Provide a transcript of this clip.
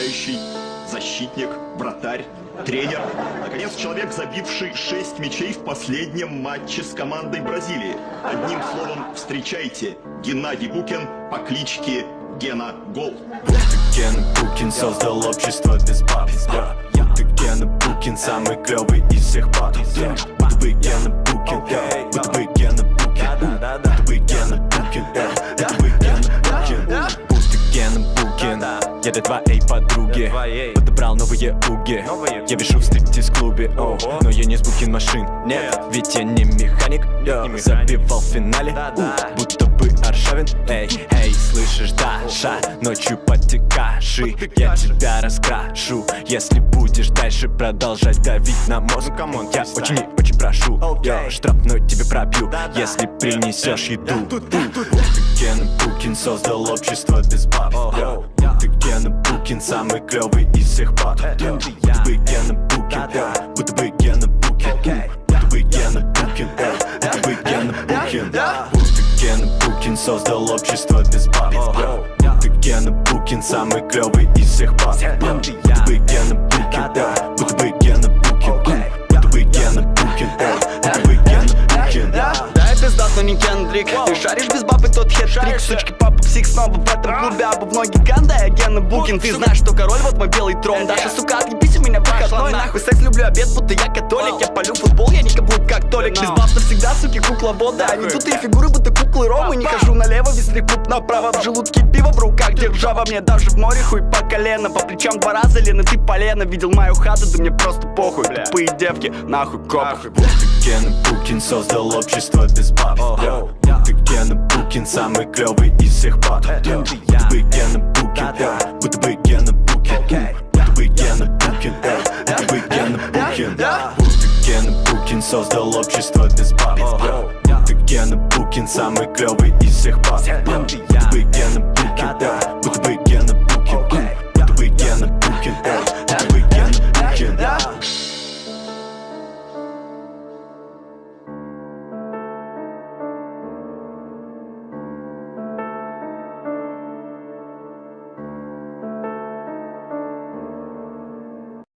нападающий, защитник, вратарь, тренер. Наконец, человек, забивший 6 мячей в последнем матче с командой Бразилии. Одним словом, встречайте, Геннадий Букин по кличке Гена Гол. Гена Букин создал общество без баб. Будто Гена Букин самый клевый из всех баб. Будто бы Гена Букин, будто бы Букин. Я для твоей подруги Подобрал новые уги. Я вижу в стриптиз-клубе о, Но я не с Букин машин, нет. Ведь я не механик Забивал в финале у, Будто бы Аршавин. Эй, эй, слышишь, Даша? Ночью под те каши Я тебя раскрашу. Если будешь дальше продолжать давить на мозг Я очень и очень прошу. Йо, штрафной тебе пробью Если принесешь еду. Будто Гена Букин создал общество без баб. Гена Букин самый клевый из всех баб Йо, Будто бы Гена Букин йо, Будто бы Гена Букин Будто бы Гена Букин йо, Будто бы Гена Букин Будто Гена Букин создал общество без баб Йо, Будто Гена Букин самый клевый из всех баб хет-трик Сучки, папа, псих снова в этом клубе Обувной гигант, да, я Гена Букин. Ты знаешь, что король, вот мой белый трон. Даша, сука, отъебись у меня выходной Нахуй. секс, люблю обед, будто я католик. Я полю футбол, я не каблук, как Толик. Без баб навсегда, суки, кукла вода Они тут и фигуры, будто куклы Ромы. Не хожу налево, весь клуб направо В желудке пиво, в руках. Держава Мне даже в море хуй по колено. По плечам два раза, Лена, ты полено. Видел мою хату, да мне просто похуй. Тупые девки, нахуй копах Гена Букин создал общество без баб. Будто самый клевый из всех баб Йо, Будто бы Гена Букин Будто бы Гена Букин Будто бы Гена Букин йо, Будто бы Гена Букин Будто Гена Букин создал общество без баб Будто Гена Букин самый клевый из всех Йо, Будто бы Гена Букин Будто бы